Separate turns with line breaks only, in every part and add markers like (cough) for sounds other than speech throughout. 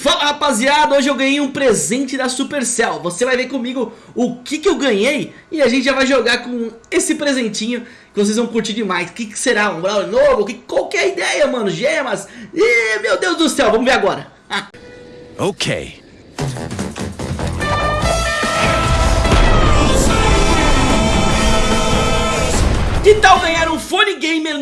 Fala rapaziada, hoje eu ganhei um presente da Supercell Você vai ver comigo o que, que eu ganhei E a gente já vai jogar com esse presentinho Que vocês vão curtir demais O que, que será? Um Brawl novo? Que, qual que é a ideia, mano? Gemas? Ih, meu Deus do céu, vamos ver agora (laughs)
Ok
Que tal ganhar um fone gamer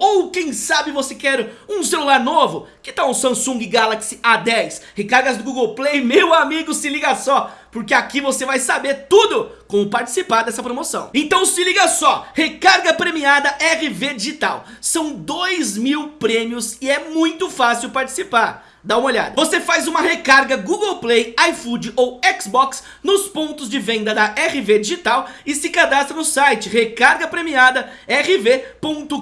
Ou quem sabe você quer um celular novo? Que tal um Samsung Galaxy A10? Recargas do Google Play? Meu amigo, se liga só! Porque aqui você vai saber tudo como participar dessa promoção. Então se liga só, recarga premiada RV Digital. São 2 mil prêmios e é muito fácil participar dá uma olhada. Você faz uma recarga Google Play, iFood ou Xbox nos pontos de venda da RV Digital e se cadastra no site recarga premiada rv.com.br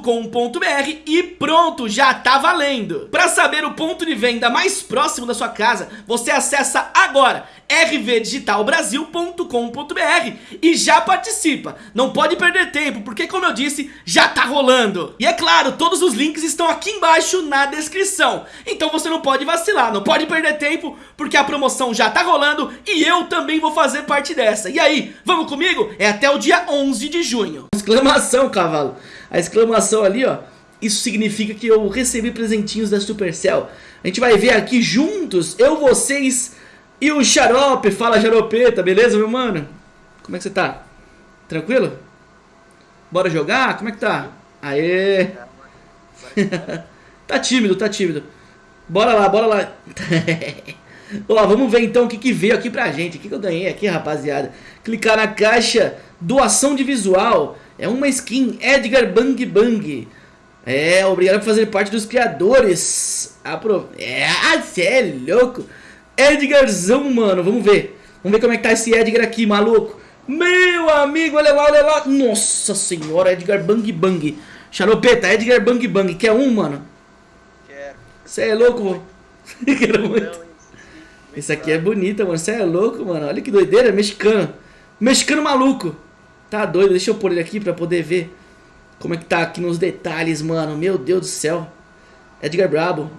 e pronto, já tá valendo. Para saber o ponto de venda mais próximo da sua casa, você acessa agora rvdigitalbrasil.com.br e já participa. Não pode perder tempo, porque como eu disse, já tá rolando. E é claro, todos os links estão aqui embaixo na descrição. Então você não pode vacilar, não pode perder tempo, porque a promoção já tá rolando e eu também vou fazer parte dessa. E aí, vamos comigo? É até o dia 11 de junho. Exclamação, cavalo. A exclamação ali, ó. Isso significa que eu recebi presentinhos da Supercell. A gente vai ver aqui juntos, eu, vocês e o Xarope, fala Xaropeta, beleza, meu mano? Como é que você tá? Tranquilo? Bora jogar? Como é que tá? Aê! (laughs) tá tímido, tá tímido. Bora lá, bora lá. (laughs) Ó, vamos ver então o que, que veio aqui pra gente. O que, que eu ganhei aqui, rapaziada? Clicar na caixa doação de visual. É uma skin Edgar Bang Bang. É, obrigado por fazer parte dos criadores. Apro... É, você é louco. Edgarzão, mano. Vamos ver. Vamos ver como é que tá esse Edgar aqui, maluco. Meu amigo, olha lá, olha lá. Nossa senhora, Edgar Bang Bang. Xaropeta, Edgar Bang Bang. Quer um, mano?
Quero.
Você é louco? (laughs) Quero muito. Esse aqui é bonito, mano. Você é louco, mano. Olha que doideira, mexicano. Mexicano maluco. Tá doido, deixa eu pôr ele aqui pra poder ver como é que tá aqui nos detalhes, mano. Meu Deus do céu. Edgar Brabo.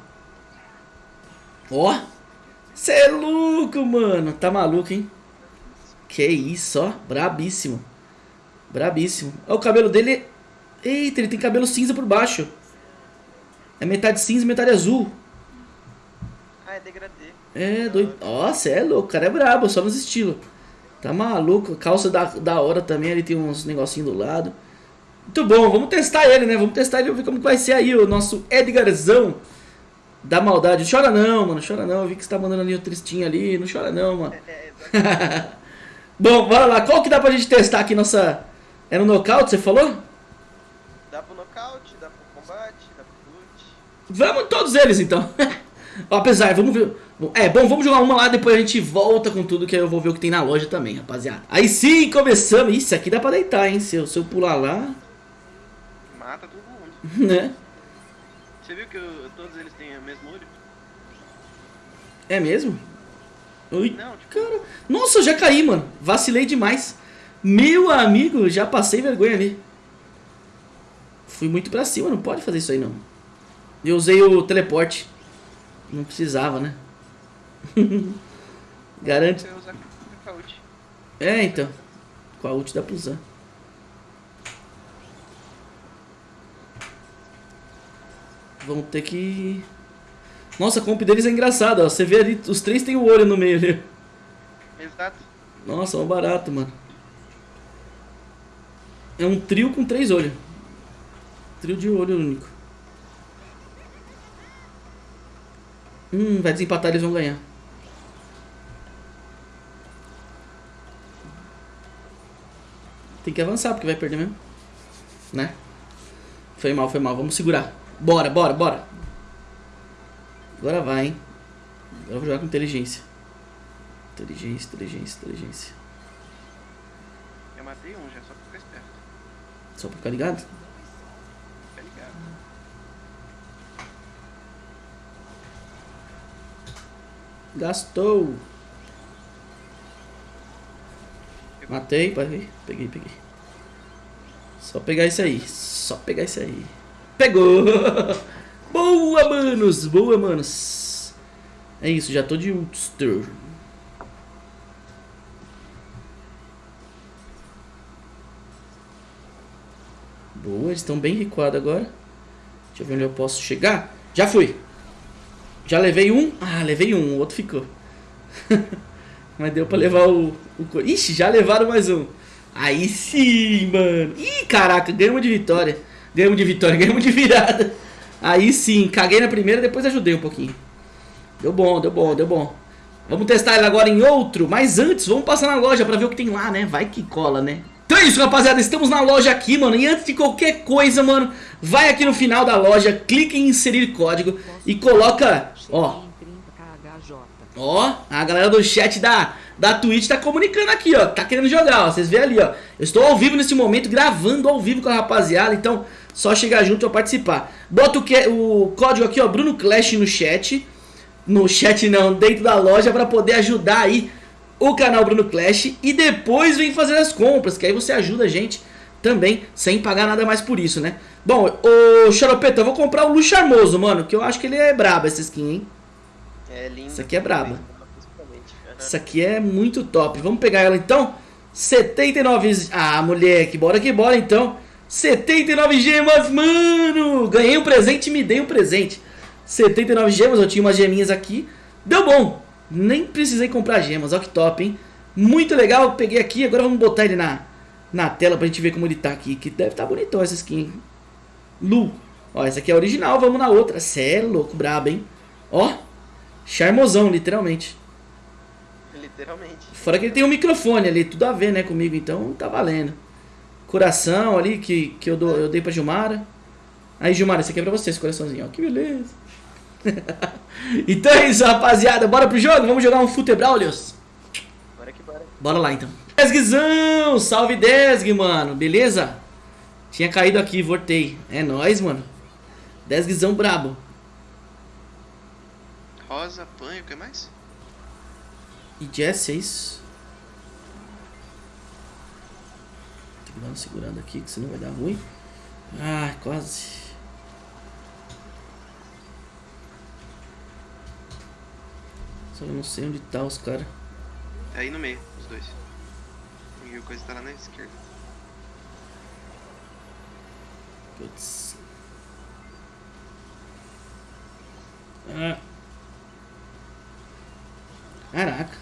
Ó. Cê é louco, mano. Tá maluco, hein? Que isso, ó. Brabíssimo. Brabíssimo. Ó, o cabelo dele... Eita, ele tem cabelo cinza por baixo. É metade cinza e metade azul.
Ah, é degradê.
É, doido. Nossa, é louco. O cara é brabo, só nos estilos. Tá maluco. Calça da, da hora também. Ele tem uns negocinhos do lado. Muito bom. Vamos testar ele, né? Vamos testar ele e ver como vai ser aí o nosso Edgarzão da maldade. Chora não, mano. Chora não. Eu vi que você tá mandando ali o tristinho ali. Não chora não, mano.
É, (laughs)
Bom, bora lá. Qual que dá pra gente testar aqui nossa... É no nocaute, você falou?
dá pro nocaute, dá pro combate, dá pro loot.
Vamos todos eles, então. (laughs) Apesar, vamos ver... É, bom, vamos jogar uma lá, depois a gente volta com tudo, que aí eu vou ver o que tem na loja também, rapaziada. Aí sim, começamos. Isso aqui dá pra deitar, hein? Se eu, se eu pular lá...
Mata todo mundo. (laughs)
Né?
Você viu que o- todos eles têm o mesmo olho?
É mesmo? Ui,
Não, tipo-
cara. Nossa, eu já caí, mano. Vacilei demais. Meu amigo, já passei vergonha ali. Fui muito pra cima, não pode fazer isso aí, não. Eu usei o teleporte. Não precisava, né? (laughs) Garante. É, então. Com a ult dá pra usar. Vamos ter que... Nossa, a comp deles é engraçada, ó. Você vê ali, os três tem o olho no meio ali.
Exato.
Nossa, é um barato, mano. É um trio com três olhos. Trio de olho único. Hum, vai desempatar, eles vão ganhar. Tem que avançar, porque vai perder mesmo. Né? Foi mal, foi mal. Vamos segurar. Bora, bora, bora. Agora vai, hein. Agora eu vou jogar com inteligência. Inteligência, inteligência, inteligência.
Eu matei um já, só pra ficar esperto.
Só pra ficar ligado?
Fica ligado.
Gastou. Matei, peguei, peguei, peguei. Só pegar isso aí, só pegar isso aí. Pegou! (laughs) Boa, manos, boa, manos. É isso, já tô de Ulster. Boa, eles estão bem recuados agora. Deixa eu ver onde eu posso chegar. Já fui. Já levei um. Ah, levei um, o outro ficou. (laughs) Mas deu pra levar o, o... Ixi, já levaram mais um. Aí sim, mano. Ih, caraca, ganhamos de vitória. Ganhamos de vitória, (laughs) ganhamos de virada. Aí sim, caguei na primeira, depois ajudei um pouquinho. Deu bom, deu bom, deu bom. Vamos testar ele agora em outro, mas antes, vamos passar na loja pra ver o que tem lá, né? Vai que cola, né? Então é isso, rapaziada, estamos na loja aqui, mano, e antes de qualquer coisa, mano, vai aqui no final da loja, clique em inserir código e coloca, ó, ó, a galera do chat da, da Twitch tá comunicando aqui, ó, tá querendo jogar, ó, vocês vêem ali, ó, eu estou ao vivo nesse momento, gravando ao vivo com a rapaziada, então só chegar junto pra participar. Bota o, que, o código aqui, ó, Bruno Clash no chat, no chat não, dentro da loja pra poder ajudar aí o canal Bruno Clash e depois vem fazer as compras, que aí você ajuda a gente também, sem pagar nada mais por isso, né? Bom, o Xaropeta, eu vou comprar o Lu Charmoso, mano, que eu acho que ele é brabo essa skin, hein?
É lindo.
Essa aqui é braba.
Aham.
Essa aqui é muito top. Vamos pegar ela então? 79... Ah, moleque, bora que bora então. 79 gemas, mano! Ganhei um presente e me dei um presente. 79 gemas, eu tinha umas geminhas aqui. Deu bom. Nem precisei comprar gemas, olha que top, hein? Muito legal, peguei aqui, agora vamos botar ele na, na tela pra gente ver como ele tá aqui. Que deve estar tá bonitão essa skin. hein? Lu. Ó, essa aqui é a original, vamos na outra. Cê é louco, brabo, hein? Ó, charmosão, literalmente.
Literalmente.
Fora que ele tem um microfone ali, tudo a ver, né, comigo, então tá valendo. Coração ali, que, que eu, dou, eu dei pra Gilmara. Aí, Gilmara, esse aqui é pra você, esse coraçãozinho, ó, que beleza. (laughs) então é isso, rapaziada, bora pro jogo? Vamos jogar um Futebraulios?
Bora que bora.
Bora lá, então. Desguizão, salve Desg, mano, beleza? Tinha caído aqui, voltei. É nóis, mano. Desguizão brabo.
Rosa, panho, o que mais?
E Jess, é isso? Uma segurada aqui, que senão vai dar ruim. Ah, quase. Só eu não sei onde tá os caras.
É aí no meio, os dois. E a coisa tá lá na esquerda.
Putz. Ah. Caraca.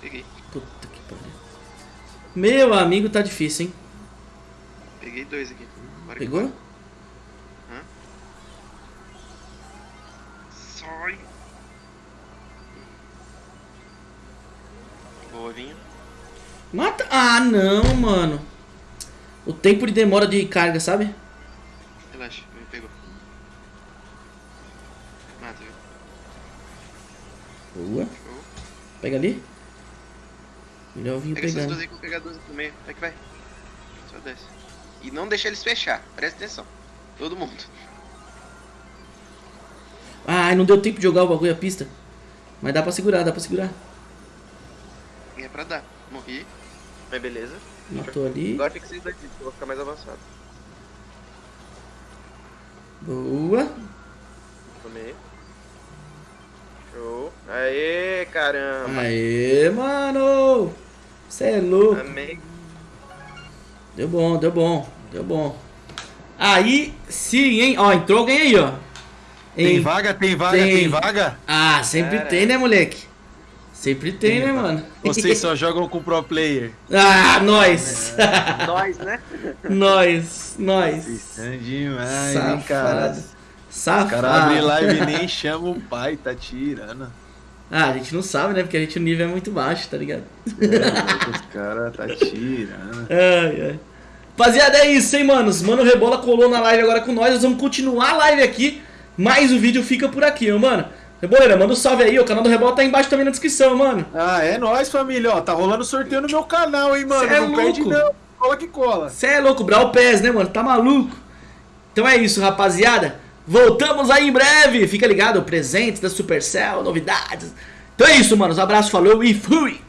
Peguei.
Puta que pariu. Meu amigo, tá difícil, hein?
Peguei dois aqui. Bora
Pegou?
bora. Hã? Sai! Boa, vinha.
Mata. Ah, não, mano. O tempo de demora de carga, sabe?
Relaxa, me pegou. Mata, viu?
Boa.
Show.
Pega ali. Melhor eu vim
Pega essas
pegando.
duas aí que eu vou pegar duas aqui no meio. Vai que vai. Só desce. E não deixa eles fechar. Presta atenção. Todo mundo.
Ah, não deu tempo de jogar o bagulho a pista. Mas dá pra segurar, dá pra segurar.
E é pra dar. Morri.
Mas beleza.
Matou ali.
Agora fica esses daqui, que eu vou ficar mais avançado.
Boa.
Tomei. Show. Aê, caramba.
Aê, mano. Você é louco.
Amei.
Deu bom, deu bom, deu bom. Aí sim, hein? Ó, entrou alguém aí, ó.
Tem
Em-
vaga, tem vaga,
Tem.
tem, vaga?
Ah, sempre
Cara.
tem, né, moleque? Sempre tem, né, mano?
Vocês (laughs) só jogam com pro player.
ah, nós!
Nós, né? (laughs)
nós, nós.
Demais, hein, cara.
Safado.
O
Safado.
cara abre live e nem (laughs) chama o pai, tá tirando.
Ah, a gente não sabe, né? Porque a gente o nível é muito baixo, tá ligado?
É, os caras tá tirando. (laughs)
Ai, ai. Rapaziada, é isso, hein, manos? Mano Rebola colou na live agora com nós. Nós vamos continuar a live aqui. Mas o vídeo fica por aqui, ó, mano. Reboleira, manda um salve aí. O canal do Rebola tá embaixo também na descrição, mano.
Ah, é nóis, família. Ó, tá rolando sorteio no meu canal, hein, mano.
Cê é
não perde
louco.
não. Cola que cola.
Cê é louco, Brawl Pass, né, mano? Tá maluco? Então é isso, rapaziada. Voltamos aí em breve. Fica ligado, presentes da Supercell, novidades. Então é isso, manos. Um abraço, falou e fui!